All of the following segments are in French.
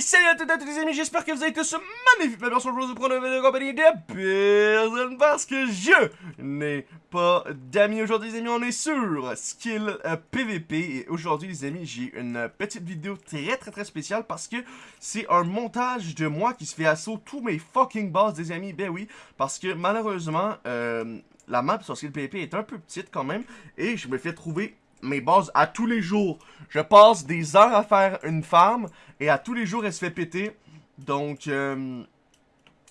Salut à toutes et à tous les amis, j'espère que vous avez tous magnifique ma version. De prendre une compagnie de personne parce que je n'ai pas d'amis. Aujourd'hui les amis, on est sur Skill PVP et aujourd'hui les amis j'ai une petite vidéo très très très spéciale parce que c'est un montage de moi qui se fait assaut tous mes fucking boss des amis, ben oui, parce que malheureusement euh, la map sur Skill PVP est un peu petite quand même. Et je me fais trouver mes bases à tous les jours. Je passe des heures à faire une farm et à tous les jours elle se fait péter. Donc, euh,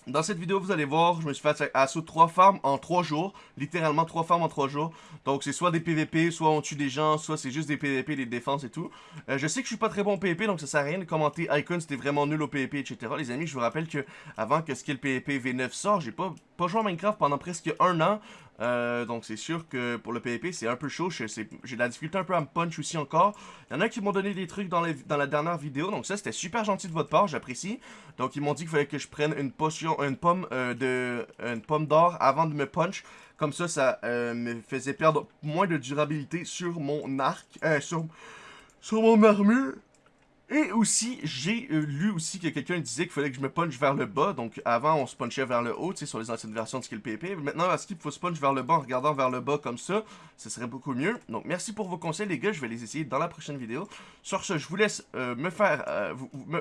dans cette vidéo, vous allez voir, je me suis fait assaut trois farms en trois jours. Littéralement trois farms en trois jours. Donc, c'est soit des PVP, soit on tue des gens, soit c'est juste des PVP, des défenses et tout. Euh, je sais que je suis pas très bon au PVP, donc ça sert à rien de commenter Icon, c'était vraiment nul au PVP, etc. Les amis, je vous rappelle que avant que Skill PVP V9 sort, j'ai pas, pas joué à Minecraft pendant presque un an. Euh, donc c'est sûr que pour le PvP c'est un peu chaud, j'ai de la difficulté un peu à me punch aussi encore. Il y en a qui m'ont donné des trucs dans, dans, la dernière vidéo, donc ça c'était super gentil de votre part, j'apprécie. Donc ils m'ont dit qu'il fallait que je prenne une potion, une pomme euh, de, pomme d'or avant de me punch. Comme ça, ça euh, me faisait perdre moins de durabilité sur mon arc, sur, sur mon armure. Et aussi, j'ai euh, lu aussi que quelqu'un disait qu'il fallait que je me punch vers le bas. Donc avant, on se punchait vers le haut, tu sais, sur les anciennes versions de Skill PP. Maintenant, est-ce qu'il faut se punch vers le bas en regardant vers le bas comme ça? Ce serait beaucoup mieux. Donc merci pour vos conseils, les gars. Je vais les essayer dans la prochaine vidéo. Sur ce, je vous laisse euh, me faire, euh,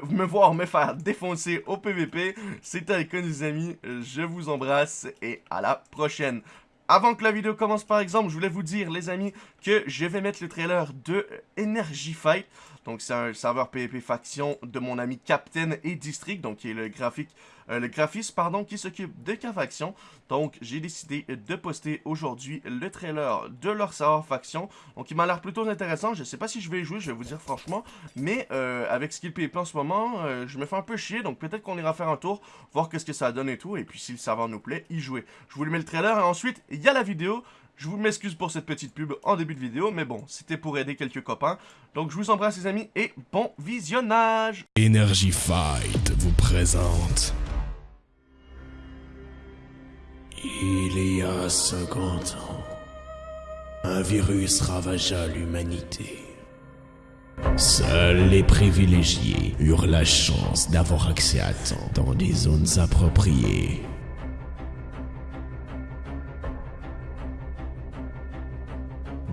me, voir me faire défoncer au PVP. C'était Icon, les amis. Je vous embrasse et à la prochaine. Avant que la vidéo commence par exemple, je voulais vous dire les amis que je vais mettre le trailer de Energy Fight. Donc c'est un serveur PvP faction de mon ami Captain et District, donc qui est le graphique, euh, le graphiste pardon, qui s'occupe de K-Faction. Donc j'ai décidé de poster aujourd'hui le trailer de leur serveur faction. Donc il m'a l'air plutôt intéressant, je sais pas si je vais y jouer, je vais vous dire franchement. Mais euh, avec Skill PvP en ce moment, euh, je me fais un peu chier, donc peut-être qu'on ira faire un tour, voir qu'est-ce que ça donne et tout. Et puis si le serveur nous plaît, y jouer. Je vous mets le trailer et ensuite il y a la vidéo. Je vous m'excuse pour cette petite pub en début de vidéo, mais bon, c'était pour aider quelques copains. Donc je vous embrasse les amis et bon visionnage Energy Fight vous présente... Il y a 50 ans, un virus ravagea l'humanité. Seuls les privilégiés eurent la chance d'avoir accès à temps dans des zones appropriées.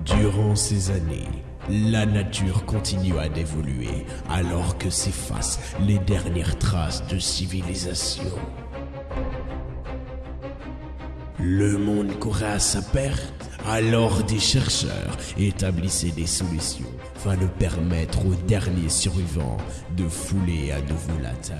Durant ces années, la nature continua d'évoluer alors que s'effacent les dernières traces de civilisation. Le monde courait à sa perte, alors des chercheurs établissaient des solutions afin de permettre aux derniers survivants de fouler à nouveau la Terre.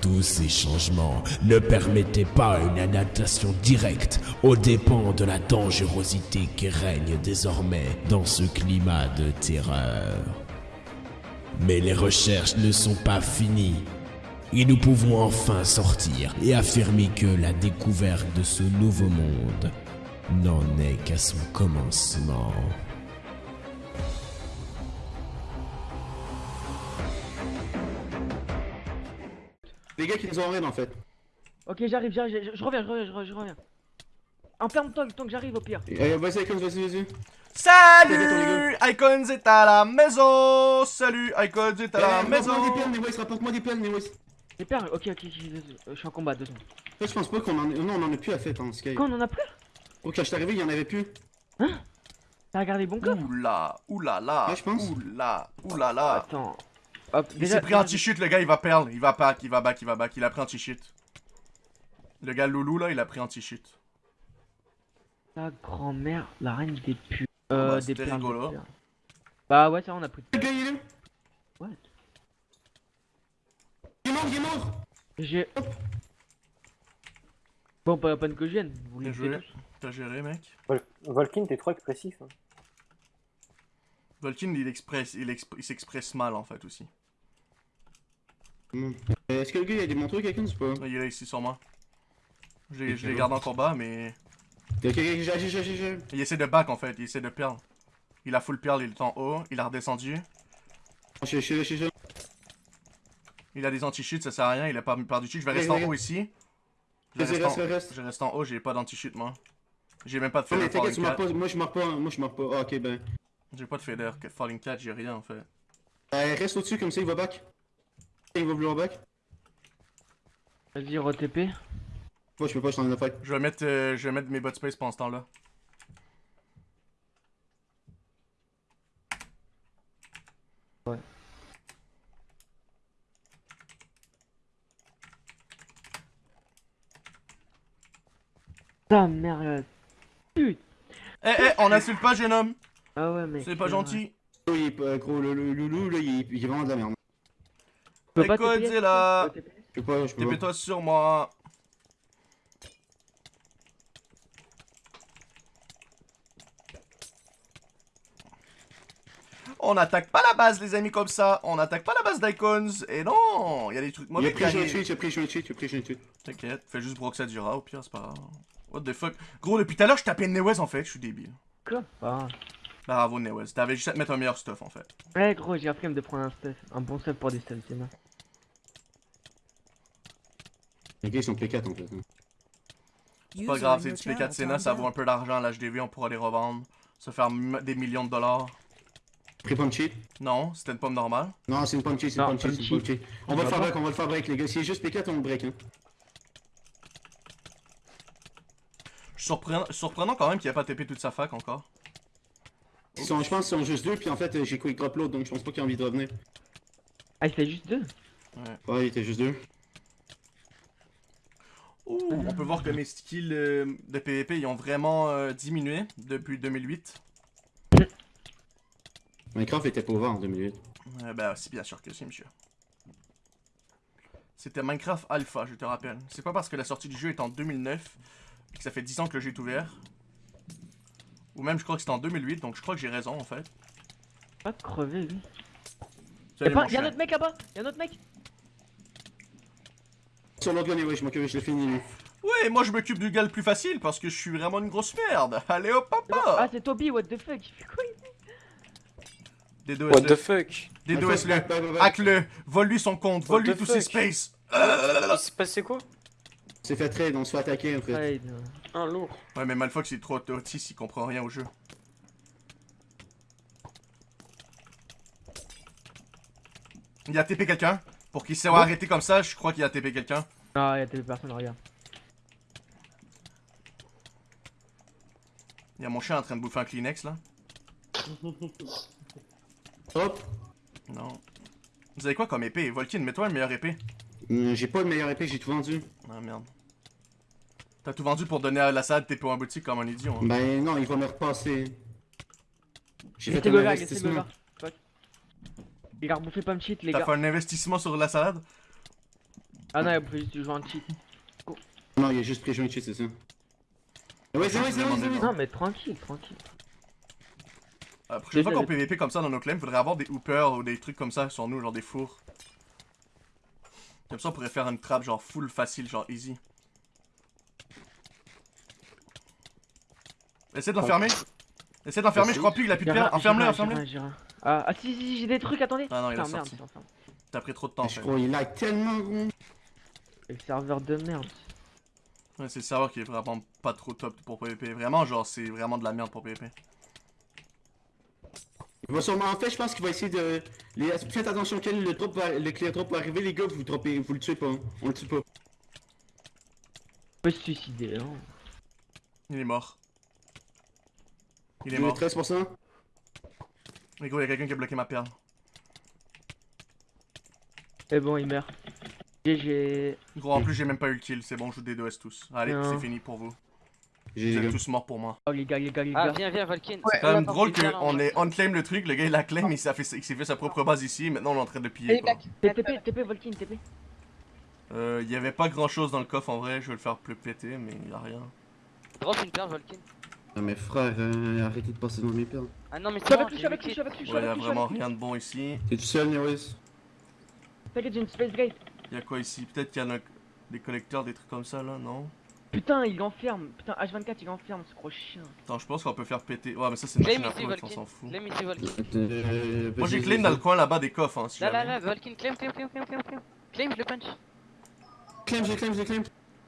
Tous ces changements ne permettaient pas une adaptation directe aux dépens de la dangerosité qui règne désormais dans ce climat de terreur. Mais les recherches ne sont pas finies et nous pouvons enfin sortir et affirmer que la découverte de ce nouveau monde n'en est qu'à son commencement. Les gars qui nous ont en fait. Ok, j'arrive, j'arrive, je, reviens, je reviens, je reviens. En plein temps, tant que j'arrive au pire. Eh, vas-y, Icons, vas-y, vas-y. Salut Icons est à la maison Salut Icons est à la maison Rapporte-moi des perles, rapporte-moi des perles, Newis. Des perles Ok, ok, je suis en combat, deux secondes. je pense pas qu'on en... Non, on en a plus à fait, hein, Sky. Quoi, on en a plus Ok, je suis arrivé, il y en avait plus. Hein T'as regardé bon coffre Oula, oula là, ouais, je pense. oula, oula là. Attends. Hop, il s'est pris anti-cheat, le gars, il va perdre. Il va back, il va back, il va back. Il a pris anti-cheat. Le gars Loulou, là, il a pris anti-cheat. Ta grand-mère, la reine des pu... Euh, bah, des rigolo. Bah ouais, ça, on a pris. Le gars, il est What? Il est mort, J'ai... Bon, pas la peine que je vienne. Vous T'as géré, mec Vol Volkin, t'es trop expressif. Hein. Volkin, il, express, il, il s'expresse mal, en fait, aussi. Euh, est-ce que le gars il a des manteaux quelqu'un ou pas? Il est là ici sur moi. Je les, je les garde en combat mais... Ok, j'ai, Il essaie de back en fait, il essaie de perle. Il a full perle, il est en haut, il a redescendu. Je suis là, je suis là. Il a des anti-cheats, ça sert à rien, il a pas perdu cheat. Je vais rester en haut ici. Je reste, en... je reste en haut, j'ai pas d'anti-cheat moi. J'ai même pas de falling cat. Moi je meurs pas, moi je meurs pas. Ah, ok ben. J'ai pas de feather falling cat, j'ai rien en fait. Euh, reste au-dessus comme ça, il va back. Il va vouloir back. Vas-y, re-TP. Moi, je peux pas, je suis en fight. Je vais mettre, euh, je vais mettre mes bot space pendant ce temps-là. Ah merde. Putain. Eh, eh, on insulte pas, jeune homme. Ah ouais, mec. C'est pas gentil. Il est pas gros, le, le loulou, là, il est, il est vraiment de la merde. Tu peux pas Écoute, TP, dis là. tu peux TP Je peux pas, je peux pas. TP-toi sur moi. On n'attaque pas la base, les amis, comme ça. On n'attaque pas la base d'Icons. Et non, il y a des trucs mauvais qui pris je arrivent. tweet, a pris je tweet, a pris je tweet. T'inquiète, fais juste Broxadura, au pire, c'est pas grave. What the fuck? Gros, depuis tout à l'heure, je tapais Newez en fait, je suis débile. Quoi? Ah. Bravo, Newez. T'avais juste à te mettre un meilleur stuff en fait. Ouais, gros, j'ai appris à me prendre un stuff. Un bon stuff pour des stuffs, c'est mal. Les gars, ils sont P4 en fait. hein. C'est pas grave, c'est du P4 Senna, ça vaut un peu d'argent à l'HDV, on pourra les revendre. Se faire des millions de dollars. Pris pomme cheat. Non, c'était une pomme normale. Non, c'est une pomme cheat, c'est une Non, pomme cheat, pomme c'est une pomme cheat. On va le faire break, on va le faire break, les gars. Si c'est juste P4, on le break, hein. Surprenant, surprenant quand même qu'il ait pas TP toute sa fac encore. Ils sont, je pense qu'ils sont juste deux, puis en fait, euh, j'ai quick drop l'autre, donc je pense pas qu'il a envie de revenir. Ah, il fait juste deux? Ouais, il était juste deux. Ouh, on peut voir que mes skills euh, de PvP ils ont vraiment euh, diminué depuis 2008. Minecraft était pas ouvert en 2008. Euh, ben, c'est bien sûr que si, monsieur. C'était Minecraft Alpha, je te rappelle. C'est pas parce que la sortie du jeu est en 2009 et que ça fait 10 ans que le jeu est ouvert. Ou même, je crois que c'était en 2008, donc je crois que j'ai raison en fait. Pas de crever, lui. Y'a un autre mec là-bas? Y'a un autre mec? Sur l'autre gars, ouais, je m'occupe, je l'ai fini, lui. Ouais, moi je m'occupe du gars le plus facile parce que je suis vraiment une grosse merde. Allez hop, Ah, papa c'est Toby, what the fuck? Quoi il What the D2S-le. fuck D2S-le. Ouais, ouais, ouais. Hack-le. Vole-lui son compte. Vole-lui tous ses spaces. Il s'est passé quoi? C'est fait trade, on se fait attaquer en fait. Ouais, il- Un lourd. Ouais, mais Malfox il est trop autiste, il comprend rien au jeu. Il a TP quelqu'un? Pour qu'il soit arrêté comme ça, je crois qu'il a TP quelqu'un. Ah, y'a des personnes, regarde. Il y a mon chien en train de bouffer un Kleenex là. Hop. Non. Vous avez quoi comme épée? Volkin, mets-toi une meilleure épée. Hum, J'ai pas de meilleure épée, j'ai tout vendu. Ah merde. T'as tout vendu pour donner à la salle TP en boutique comme un idiot. Hein. Ben non, il va me repasser. J'ai fait un investissement. Fuck. Il a rebouffé pas me cheat, les T'as gars. fait un investissement sur la salade Ah non, il a bouffé juste du joueur en cheat. Non, il a juste pris joint c'est ça. Ouais, c'est vrai, c'est vrai, c'est vrai. Non, mais tranquille, tranquille. La prochaine fois Déjà, qu'on PVP comme ça dans nos claims, faudrait avoir des hoopers ou des trucs comme ça sur nous, genre des fours. Comme ça, on pourrait faire une trappe genre full facile, genre easy. Essaye de l'enfermer. Essaye de l'enfermer, je crois plus qu'il a plus de pierre. Enferme-le, enferme-le. Ah, ah si, si, si, j'ai des trucs, attendez. Ah non, il a sorti. T'as pris trop de temps Je crois il lag tellement gros. Le serveur de merde. Ouais, c'est le serveur qui est vraiment pas trop top pour PVP. Vraiment, genre, c'est vraiment de la merde pour PVP. Il va sûrement, en fait, je pense qu'il va essayer de. Les... Faites attention, quand le, drop va... le clear drop va arriver, les gars, vous, droppez... vous le tuez pas. hein. On le tue pas. On peut se suicider, hein. Il est mort. Il est Il est mort. 13%. Mais gros, il y a quelqu'un qui a bloqué ma perle. Et bon, il meurt. GG. Gros, en plus, j'ai même pas eu le kill. C'est bon, je joue des 2S tous. Allez, c'est fini pour vous. J'ai Vous êtes tous morts pour moi. Oh, les gars, les gars, les Ah, gars. viens, viens, Volkin. C'est quand même drôle qu'on ait unclaim le truc, le gars il l'a claim, il s'est fait, il s'est fait sa propre base ici, et maintenant on est en train de le piller. TP, TP, Volkin, TP. Euh, il y avait pas grand chose dans le coffre en vrai, je vais le faire plus péter, mais il y a rien. Drop une perle, Volkin. Ah, mais frère, euh, arrêtez de passer dans mes perles. Ah non, mais Je c'est avec lui, je suis j'ai avec lui, je le suis avec lui, Ouais, il y a avec lui. je suis vraiment rien de bon ici. T'es tout seul, Newis T'inquiète, j'ai une space gate. Il y a quoi ici? Peut-être qu'il y en a des collecteurs, des trucs comme ça là, non? Putain, il enferme. Putain, H24, il enferme, ce gros chien. Attends, je pense qu'on peut faire péter. Ouais, mais ça c'est une machine à on s'en fout. Claim ici, Volkin. Euh, Moi j'ai vas-y, claim vas-y. dans le coin là-bas des coffres, hein, si Là, là, là, Volkin, claim, claim, claim, claim, claim, claim. Claim, je le punch. Claim, j'ai claim, j'ai claim.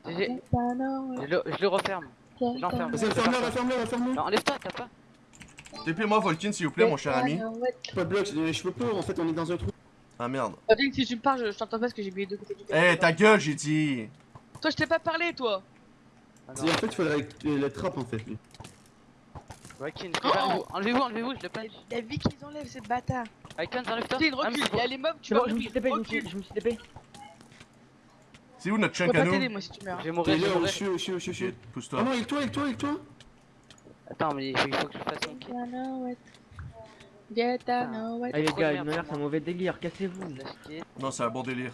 J'ai- Je le, je le referme. Je l'enferme. Vas-y, referme-le, referme-le, referme-le. Non, enlève-toi, t'as pas. TP-moi Volkin, s'il vous plaît, mon cher ami. Pas de bloc, je, peux pas, en fait, on est dans un trou. Ah merde. Volkin, si tu me parles, je, t'entends pas parce que j'ai oublié de côté du Eh, ta gueule, j'ai dit. Toi, je t'ai pas parlé, toi Et en fait, il faudrait euh, le trap, en fait. lui. Valkyne, Oh enlevez-vous, enlevez-vous, je le punch. Il a vu qu'ils enlèvent ces bâtards Icon, enlève-toi. Ah, recule, il y a les mobs, tu bon, je me suis TP, je me suis- je me suis TP. C'est où notre Je chunk à pas t'aider, nous moi, si tu meurs. Je vais T'es mourir, je mourir. suis, je suis, je suis, je Oh pousse-toi. non, avec toi, avec toi, avec toi. Attends, mais il faut, il que je fasse mon kill. Get I know what Allez les gars, une manière, c'est un mauvais délire, cassez-vous. Non, c'est un bon délire.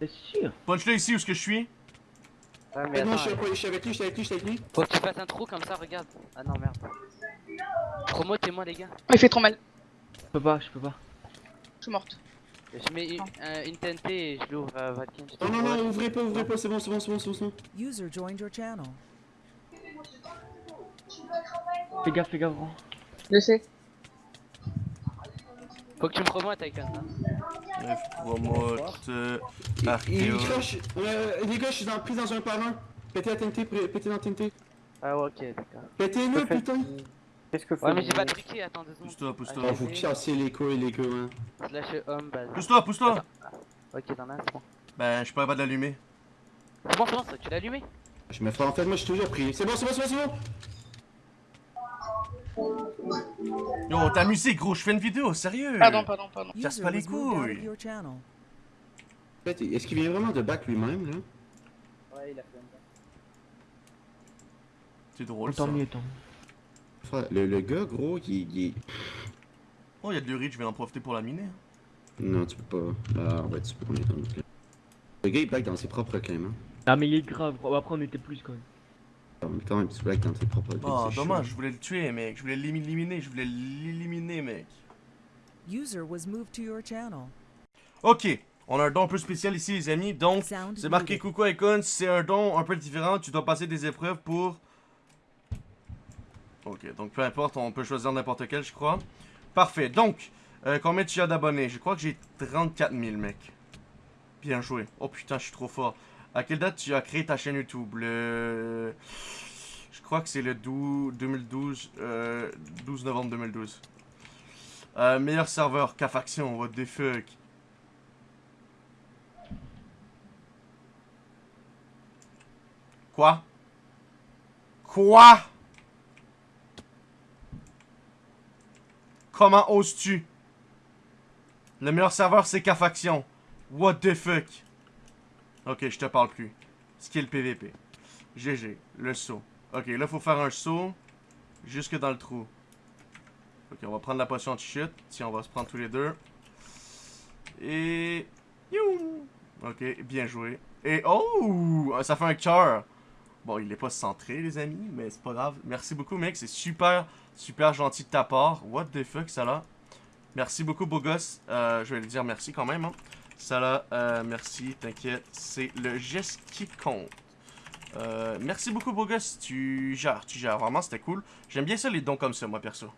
C'est sûr. Punch-le ici où est-ce que je suis? Ouais, mais Ah non, attends, je suis avec- je suis avec lui, je suis avec lui, je suis avec lui. faut que tu fasses un trou comme ça, regarde. Ah non, merde. Promotez-moi, les gars. Il fait trop mal. Je peux pas, je peux pas. Je suis morte. Je mets une, un- une TNT et je l'ouvre à te Non, non, non, ouvrez pas, ouvrez pas, c'est bon, c'est bon, c'est bon, c'est bon, c'est bon. User joined your channel. Fais gaffe, fais gaffe, gros. Je sais. Faut que tu me promotes, Icon. hein. Bref, promote. euh, Il Archéo. Euh, les gars, je suis dans, pris dans un par un. Pétez la TNT, pétez dans la TNT. Ah ouais, ok, d'accord. Pétez-le, putain. Qu'est-ce que Ouais, mais j'ai pas truqué, attends deux secondes. Pousse-toi, pousse-toi. Vous cassez les couilles, les gars. Hein. Slash home, base. Pousse-toi, pousse-toi. Ok, t'en as, c'est bon. Ben, je suis pas de l'allumer. C'est bon, c'est bon, ça, tu l'as allumé? Je me ferai en fait, moi, je suis toujours pris. C'est bon, c'est bon, c'est bon, c'est bon. Yo, ta musique, gros, je fais une vidéo, sérieux. Pardon, pardon, pardon. Casse pas les couilles. est-ce qu'il vient vraiment de back lui-même, là? Ouais, il a fait C'est drôle, ça. Tant mieux, tant mieux. Frère, Le, le gars, gros, il, il est. Oh, y'a de l'urine, je vais en profiter pour la miner. hein. Non, tu peux pas. Ah, ouais, tu peux qu'on est dans le. Le gars, il blague dans ses propres claims, hein. Ah, mais il est grave, gros. Après, on était plus quand même. En même temps, propres claims. Oh, dommage, chaud. je voulais le tuer, mec. Je voulais l'éliminer, je voulais l'éliminer, mec. User was moved to your channel. Ok, on a un don un peu spécial ici, les amis. Donc, c'est marqué. Coucou Icon, c'est un don un peu différent. Tu dois passer des épreuves pour. Ok, donc peu importe, on peut choisir n'importe quel, je crois. Parfait, donc, euh, combien tu as d'abonnés? Je crois que j'ai 34 000, mec. Bien joué. Oh putain, je suis trop fort. À quelle date tu as créé ta chaîne YouTube? Le. Je crois que c'est le 12 2012, euh, 12 novembre 2012. Euh, meilleur serveur, K-Faction, what the fuck. Quoi? Quoi? Comment oses-tu? Le meilleur serveur c'est K-Faction. What the fuck? Ok, je te parle plus. Skill PVP. GG, le saut. Ok, là faut faire un saut jusque dans le trou. Ok, on va prendre la potion de chute. Tiens, on va se prendre tous les deux. Et... Youm. Ok, bien joué. Et oh, ça fait un cœur. Bon, il est pas centré, les amis, mais c'est pas grave. Merci beaucoup, mec. C'est super, super gentil de ta part. What the fuck, ça là? Merci beaucoup, beau gosse. Euh, je vais lui dire merci quand même. Hein. Ça là, euh, merci, t'inquiète. C'est le geste qui compte. Euh, merci beaucoup, beau gosse. Tu gères, tu gères. Vraiment, c'était cool. J'aime bien ça, les dons comme ça, moi, perso.